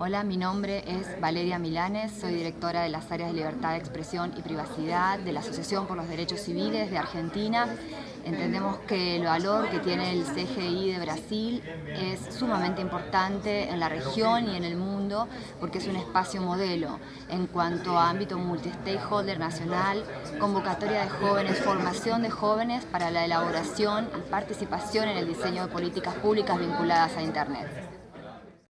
Hola, mi nombre es Valeria Milanes, soy directora de las áreas de libertad de expresión y privacidad de la Asociación por los Derechos Civiles de Argentina. Entendemos que el valor que tiene el CGI de Brasil es sumamente importante en la región y en el mundo porque es un espacio modelo en cuanto a ámbito multi-stakeholder nacional, convocatoria de jóvenes, formación de jóvenes para la elaboración y participación en el diseño de políticas públicas vinculadas a Internet.